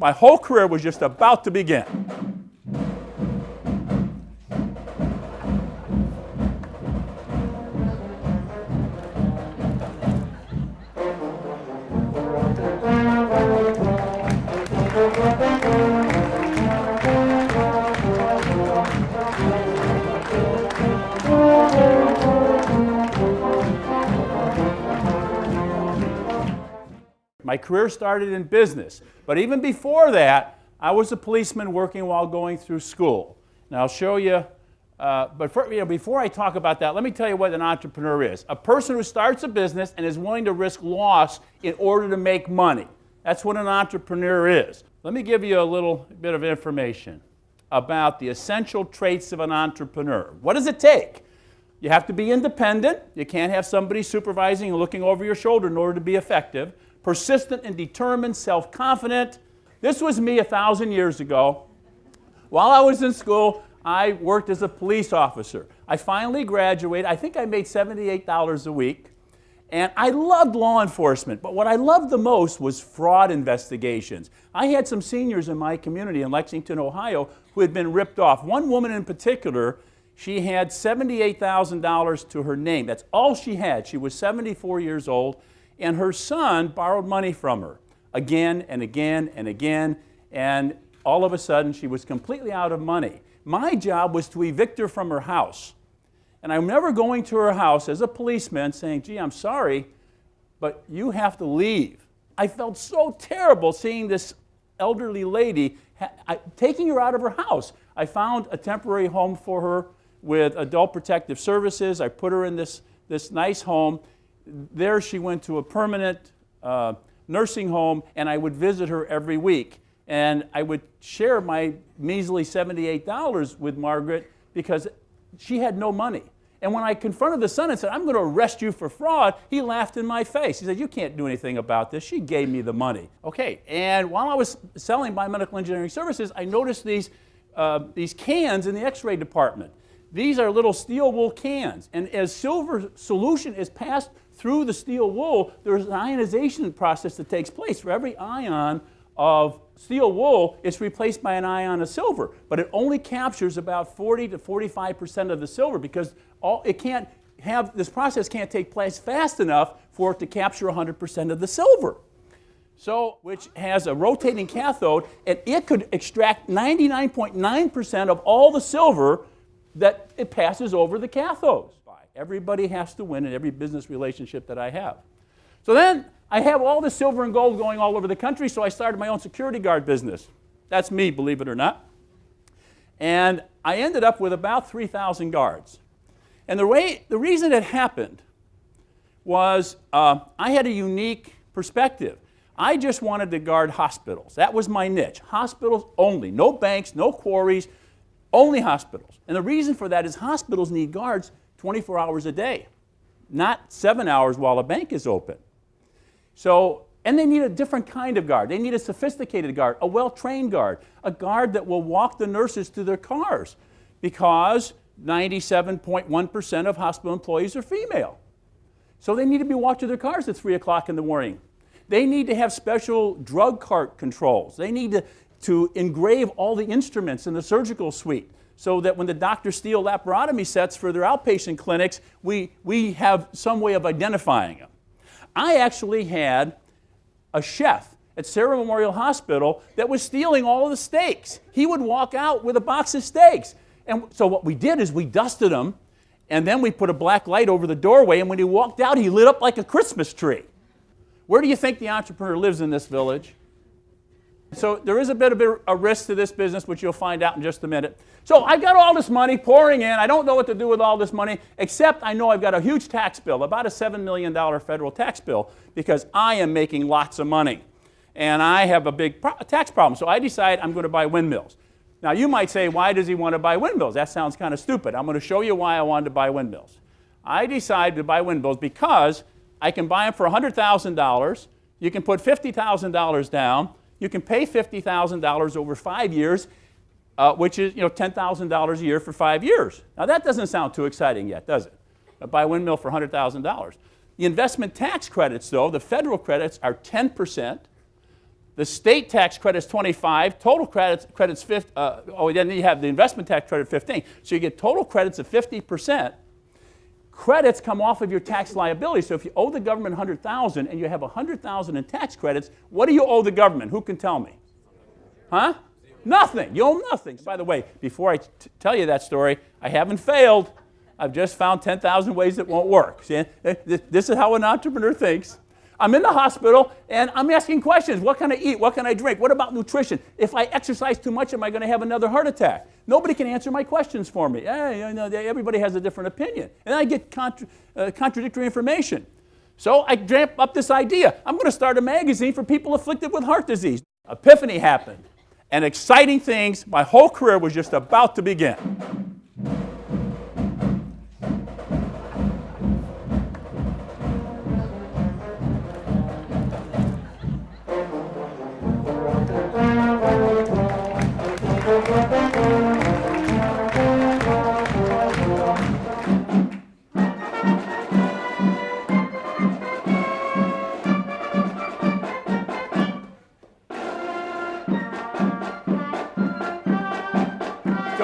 my whole career was just about to begin. My career started in business, but even before that, I was a policeman working while going through school. Now I'll show you, uh, but for, you know, before I talk about that, let me tell you what an entrepreneur is. A person who starts a business and is willing to risk loss in order to make money. That's what an entrepreneur is. Let me give you a little bit of information about the essential traits of an entrepreneur. What does it take? You have to be independent. You can't have somebody supervising and looking over your shoulder in order to be effective persistent and determined, self-confident. This was me a thousand years ago. While I was in school, I worked as a police officer. I finally graduated. I think I made $78 a week. And I loved law enforcement, but what I loved the most was fraud investigations. I had some seniors in my community in Lexington, Ohio, who had been ripped off. One woman in particular, she had $78,000 to her name. That's all she had. She was 74 years old and her son borrowed money from her again and again and again, and all of a sudden she was completely out of money. My job was to evict her from her house. And I'm never going to her house as a policeman saying, gee, I'm sorry, but you have to leave. I felt so terrible seeing this elderly lady, taking her out of her house. I found a temporary home for her with adult protective services. I put her in this, this nice home there she went to a permanent uh, nursing home and I would visit her every week. And I would share my measly $78 with Margaret because she had no money. And when I confronted the son and said, I'm going to arrest you for fraud, he laughed in my face. He said, you can't do anything about this. She gave me the money. Okay, and while I was selling biomedical engineering services, I noticed these, uh, these cans in the x-ray department. These are little steel wool cans. And as silver solution is passed through the steel wool, there's an ionization process that takes place. For every ion of steel wool, it's replaced by an ion of silver. But it only captures about 40 to 45% of the silver because all, it can't have, this process can't take place fast enough for it to capture 100% of the silver. So, which has a rotating cathode, and it could extract 99.9% of all the silver that it passes over the cathodes. Everybody has to win in every business relationship that I have. So then I have all the silver and gold going all over the country, so I started my own security guard business. That's me, believe it or not. And I ended up with about 3,000 guards. And the, way, the reason it happened was uh, I had a unique perspective. I just wanted to guard hospitals. That was my niche. Hospitals only. No banks, no quarries, only hospitals. And the reason for that is hospitals need guards 24 hours a day, not seven hours while a bank is open. So, and they need a different kind of guard. They need a sophisticated guard, a well-trained guard, a guard that will walk the nurses to their cars because 97.1% of hospital employees are female. So they need to be walked to their cars at 3 o'clock in the morning. They need to have special drug cart controls. They need to, to engrave all the instruments in the surgical suite so that when the doctors steal laparotomy sets for their outpatient clinics, we, we have some way of identifying them. I actually had a chef at Sarah Memorial Hospital that was stealing all of the steaks. He would walk out with a box of steaks. And so what we did is we dusted them, and then we put a black light over the doorway, and when he walked out, he lit up like a Christmas tree. Where do you think the entrepreneur lives in this village? So there is a bit of a risk to this business, which you'll find out in just a minute. So I've got all this money pouring in. I don't know what to do with all this money, except I know I've got a huge tax bill, about a $7 million federal tax bill, because I am making lots of money. And I have a big pro tax problem. So I decide I'm going to buy windmills. Now you might say, why does he want to buy windmills? That sounds kind of stupid. I'm going to show you why I wanted to buy windmills. I decided to buy windmills because I can buy them for $100,000. You can put $50,000 down you can pay $50,000 over five years, uh, which is you know, $10,000 a year for five years. Now that doesn't sound too exciting yet, does it? Uh, buy a windmill for $100,000. The investment tax credits, though, the federal credits are 10%. The state tax credit's 25, total credits, credits 50, uh, oh, then you have the investment tax credit 15. So you get total credits of 50%. Credits come off of your tax liability. So if you owe the government 100,000 and you have 100,000 in tax credits, what do you owe the government? Who can tell me? Huh? Nothing. You owe nothing. By the way, before I tell you that story, I haven't failed. I've just found 10,000 ways it won't work. See, this is how an entrepreneur thinks. I'm in the hospital and I'm asking questions. What can I eat? What can I drink? What about nutrition? If I exercise too much, am I going to have another heart attack? Nobody can answer my questions for me. Hey, you know, everybody has a different opinion. And I get contra uh, contradictory information. So I dreamt up this idea. I'm going to start a magazine for people afflicted with heart disease. Epiphany happened. And exciting things, my whole career was just about to begin.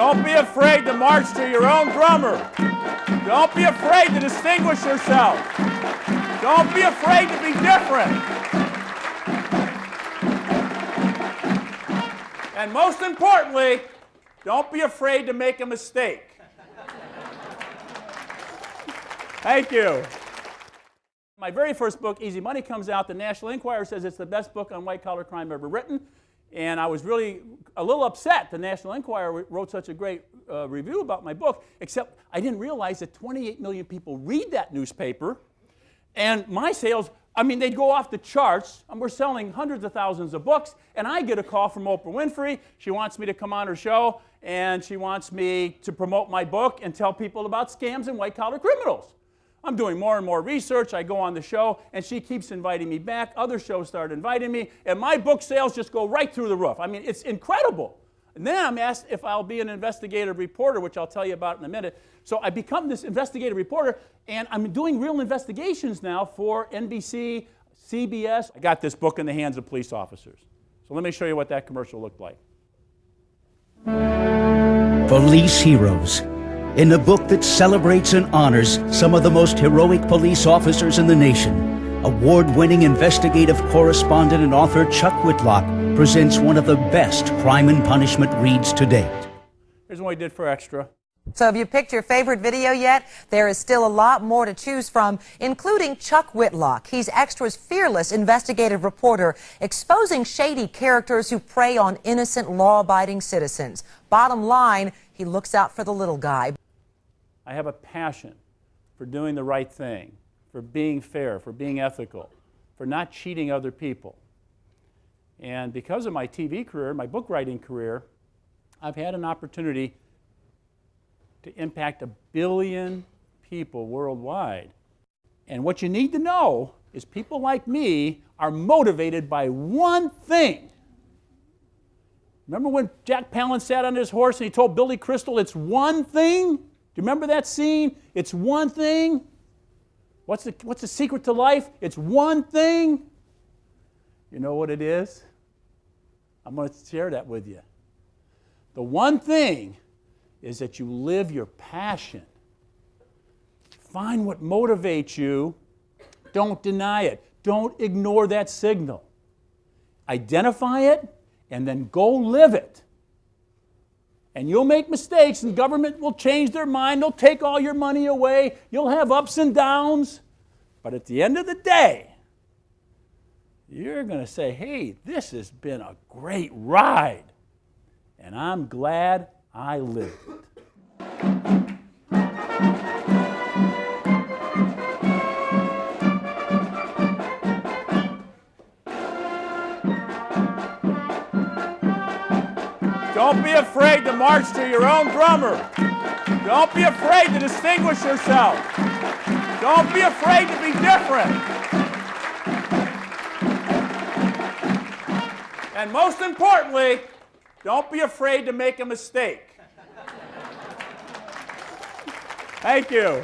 Don't be afraid to march to your own drummer. Don't be afraid to distinguish yourself. Don't be afraid to be different. And most importantly, don't be afraid to make a mistake. Thank you. My very first book, Easy Money, comes out. The National Enquirer says it's the best book on white collar crime ever written. And I was really a little upset the National Enquirer wrote such a great uh, review about my book, except I didn't realize that 28 million people read that newspaper. And my sales, I mean, they'd go off the charts. And we're selling hundreds of thousands of books. And I get a call from Oprah Winfrey. She wants me to come on her show. And she wants me to promote my book and tell people about scams and white collar criminals. I'm doing more and more research. I go on the show, and she keeps inviting me back. Other shows start inviting me, and my book sales just go right through the roof. I mean, it's incredible. And then I'm asked if I'll be an investigative reporter, which I'll tell you about in a minute. So I become this investigative reporter, and I'm doing real investigations now for NBC, CBS. I got this book in the hands of police officers. So let me show you what that commercial looked like. Police Heroes in a book that celebrates and honors some of the most heroic police officers in the nation. Award-winning investigative correspondent and author Chuck Whitlock presents one of the best crime and punishment reads to date. Here's what we did for extra. So have you picked your favorite video yet? There is still a lot more to choose from, including Chuck Whitlock. He's Extra's fearless investigative reporter, exposing shady characters who prey on innocent, law-abiding citizens. Bottom line, he looks out for the little guy. I have a passion for doing the right thing, for being fair, for being ethical, for not cheating other people. And because of my TV career, my book writing career, I've had an opportunity to impact a billion people worldwide. And what you need to know is people like me are motivated by one thing. Remember when Jack Palance sat on his horse and he told Billy Crystal, it's one thing? You remember that scene? It's one thing. What's the, what's the secret to life? It's one thing. You know what it is? I'm going to share that with you. The one thing is that you live your passion. Find what motivates you. Don't deny it. Don't ignore that signal. Identify it and then go live it. And you'll make mistakes, and government will change their mind. They'll take all your money away. You'll have ups and downs. But at the end of the day, you're going to say, hey, this has been a great ride. And I'm glad I lived. Afraid to march to your own drummer. Don't be afraid to distinguish yourself. Don't be afraid to be different. And most importantly, don't be afraid to make a mistake. Thank you.